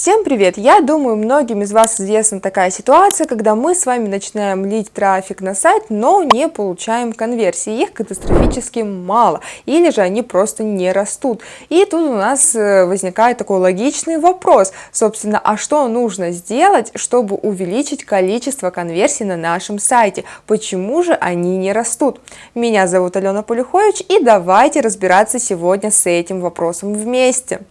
Всем привет! Я думаю, многим из вас известна такая ситуация, когда мы с вами начинаем лить трафик на сайт, но не получаем конверсии. Их катастрофически мало, или же они просто не растут. И тут у нас э, возникает такой логичный вопрос, собственно, а что нужно сделать, чтобы увеличить количество конверсий на нашем сайте? Почему же они не растут? Меня зовут Алена Полюхович, и давайте разбираться сегодня с этим вопросом вместе.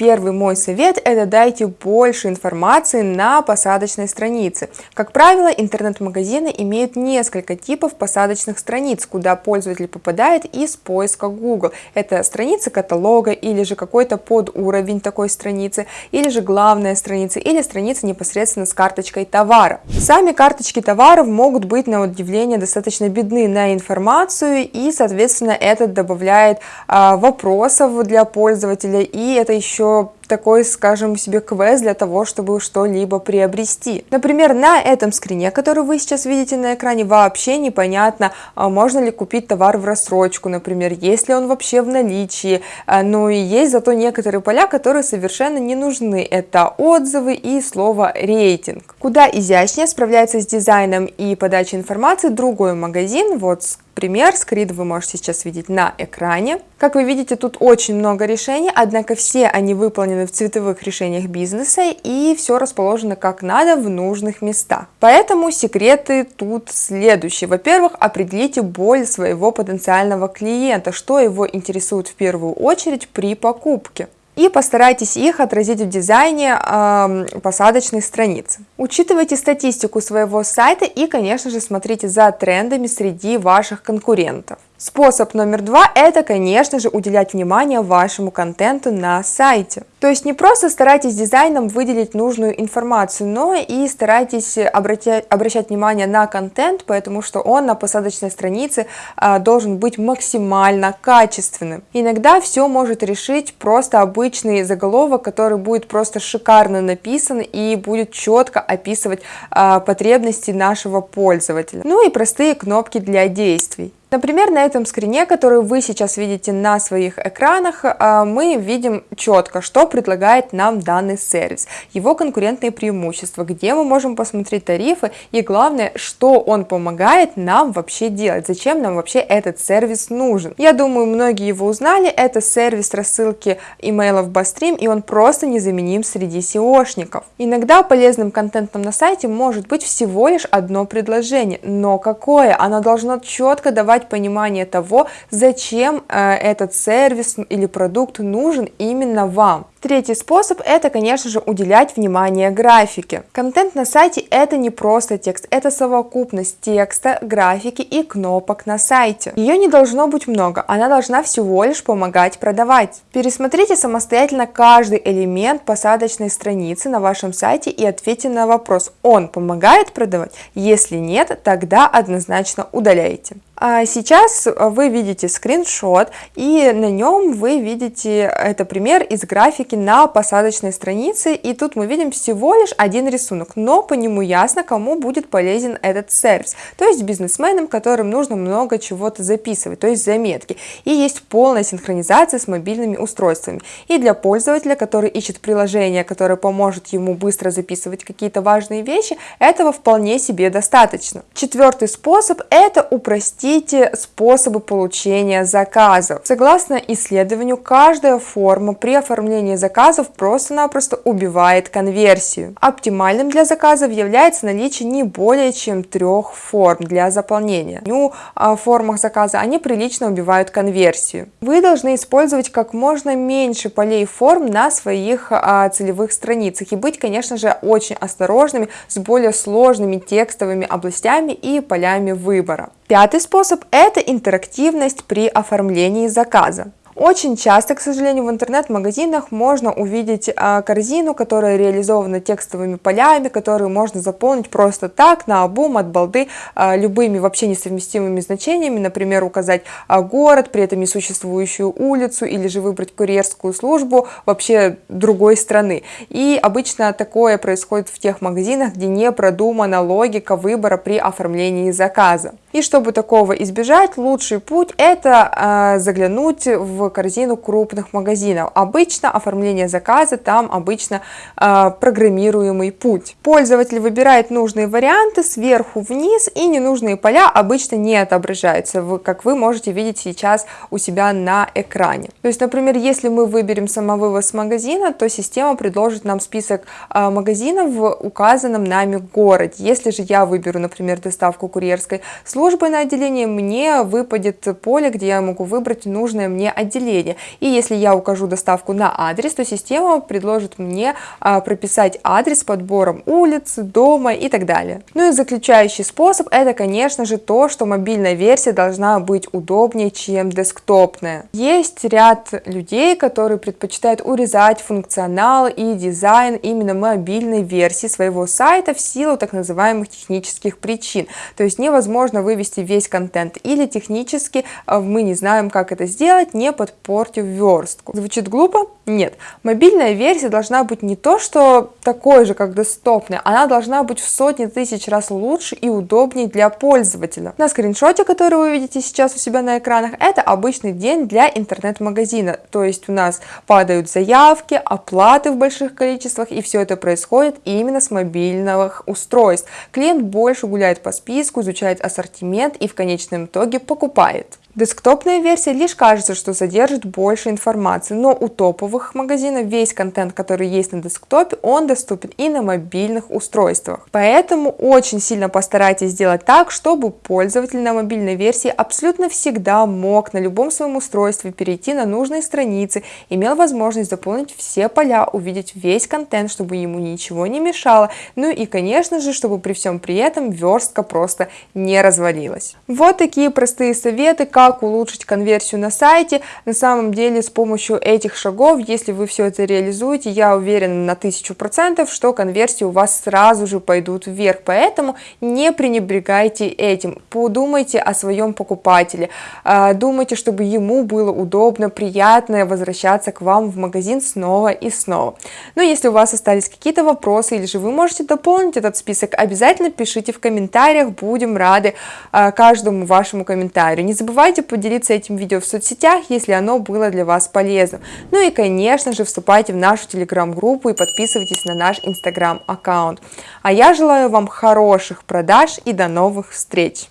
Первый мой совет – это дайте больше информации на посадочной странице. Как правило, интернет-магазины имеют несколько типов посадочных страниц, куда пользователь попадает из поиска Google. Это страница каталога или же какой-то подуровень такой страницы, или же главная страница, или страница непосредственно с карточкой товара. Сами карточки товаров могут быть на удивление достаточно бедны на информацию и, соответственно, это добавляет а, вопросов для пользователя и это еще что такой, скажем себе, квест для того, чтобы что-либо приобрести. Например, на этом скрине, который вы сейчас видите на экране, вообще непонятно, а, можно ли купить товар в рассрочку, например, есть ли он вообще в наличии, но и есть зато некоторые поля, которые совершенно не нужны. Это отзывы и слово рейтинг. Куда изящнее справляется с дизайном и подачей информации другой магазин, вот пример, скрид вы можете сейчас видеть на экране. Как вы видите, тут очень много решений, однако все они выполнены в цветовых решениях бизнеса и все расположено как надо в нужных местах. Поэтому секреты тут следующие. Во-первых, определите боль своего потенциального клиента, что его интересует в первую очередь при покупке и постарайтесь их отразить в дизайне э, посадочной страницы. Учитывайте статистику своего сайта и, конечно же, смотрите за трендами среди ваших конкурентов. Способ номер два – это, конечно же, уделять внимание вашему контенту на сайте. То есть не просто старайтесь дизайном выделить нужную информацию, но и старайтесь обратять, обращать внимание на контент, потому что он на посадочной странице а, должен быть максимально качественным. Иногда все может решить просто обычный заголовок, который будет просто шикарно написан и будет четко описывать а, потребности нашего пользователя. Ну и простые кнопки для действий. Например, на этом скрине, который вы сейчас видите на своих экранах, а, мы видим четко, что предлагает нам данный сервис, его конкурентные преимущества, где мы можем посмотреть тарифы и главное, что он помогает нам вообще делать, зачем нам вообще этот сервис нужен. Я думаю, многие его узнали, это сервис рассылки имейлов Bustream и он просто незаменим среди SEOшников. Иногда полезным контентом на сайте может быть всего лишь одно предложение, но какое? Оно должно четко давать дать понимание того, зачем э, этот сервис или продукт нужен именно вам. Третий способ – это, конечно же, уделять внимание графике. Контент на сайте – это не просто текст, это совокупность текста, графики и кнопок на сайте. Ее не должно быть много, она должна всего лишь помогать продавать. Пересмотрите самостоятельно каждый элемент посадочной страницы на вашем сайте и ответьте на вопрос, он помогает продавать? Если нет, тогда однозначно удаляйте. А сейчас вы видите скриншот, и на нем вы видите, это пример из графики рисунки на посадочной странице, и тут мы видим всего лишь один рисунок, но по нему ясно, кому будет полезен этот сервис, то есть бизнесменам, которым нужно много чего-то записывать, то есть заметки, и есть полная синхронизация с мобильными устройствами, и для пользователя, который ищет приложение, которое поможет ему быстро записывать какие-то важные вещи, этого вполне себе достаточно. Четвертый способ – это упростите способы получения заказов. Согласно исследованию, каждая форма при оформлении заказов просто-напросто убивает конверсию. Оптимальным для заказов является наличие не более чем трех форм для заполнения. Ну, в формах заказа они прилично убивают конверсию. Вы должны использовать как можно меньше полей форм на своих а, целевых страницах и быть, конечно же, очень осторожными с более сложными текстовыми областями и полями выбора. Пятый способ – это интерактивность при оформлении заказа. Очень часто, к сожалению, в интернет-магазинах можно увидеть а, корзину, которая реализована текстовыми полями, которые можно заполнить просто так, на обум, от балды, а, любыми вообще несовместимыми значениями, например, указать а, город, при этом несуществующую улицу, или же выбрать курьерскую службу вообще другой страны. И обычно такое происходит в тех магазинах, где не продумана логика выбора при оформлении заказа. И чтобы такого избежать, лучший путь это э, заглянуть в корзину крупных магазинов. Обычно оформление заказа там обычно э, программируемый путь. Пользователь выбирает нужные варианты сверху вниз и ненужные поля обычно не отображаются, как вы можете видеть сейчас у себя на экране. То есть, например, если мы выберем самовывоз магазина, то система предложит нам список э, магазинов в указанном нами городе. Если же я выберу, например, доставку курьерской службы на отделение, мне выпадет поле, где я могу выбрать нужное мне отделение. И если я укажу доставку на адрес, то система предложит мне а, прописать адрес с подбором улиц, дома и так далее. Ну и заключающий способ это, конечно же, то, что мобильная версия должна быть удобнее, чем десктопная. Есть ряд людей, которые предпочитают урезать функционал и дизайн именно мобильной версии своего сайта в силу так называемых технических причин. То есть невозможно вывести весь контент или технически а, мы не знаем, как это сделать, не подпортив верстку. Звучит глупо? Нет. Мобильная версия должна быть не то, что такой же, как десктопная, она должна быть в сотни тысяч раз лучше и удобнее для пользователя. На скриншоте, который вы видите сейчас у себя на экранах, это обычный день для интернет-магазина. То есть у нас падают заявки, оплаты в больших количествах, и все это происходит именно с мобильных устройств. Клиент больше гуляет по списку, изучает ассортимент и в конечном итоге покупает. Десктопная версия лишь кажется, что содержит больше информации, но у топовых магазинов весь контент, который есть на десктопе, он доступен и на мобильных устройствах. Поэтому очень сильно постарайтесь сделать так, чтобы пользователь на мобильной версии абсолютно всегда мог на любом своем устройстве перейти на нужные страницы, имел возможность заполнить все поля, увидеть весь контент, чтобы ему ничего не мешало, ну и конечно же, чтобы при всем при этом верстка просто не развалилась. Вот такие простые советы, как улучшить конверсию на сайте. На самом деле с помощью этих шагов, если вы все это реализуете, я уверена на тысячу процентов, что конверсии у вас сразу же пойдут вверх. Поэтому не пренебрегайте этим. Подумайте о своем покупателе. А, думайте, чтобы ему было удобно, приятно возвращаться к вам в магазин снова и снова. Но если у вас остались какие-то вопросы или же вы можете дополнить этот список, обязательно пишите в комментариях, будем рады а, каждому вашему комментарию. Не забывайте поделиться этим видео в соцсетях, если оно было для вас полезным. Ну и, конечно же, вступайте в нашу телеграм-группу и подписывайтесь на наш инстаграм-аккаунт. А я желаю вам хороших продаж и до новых встреч!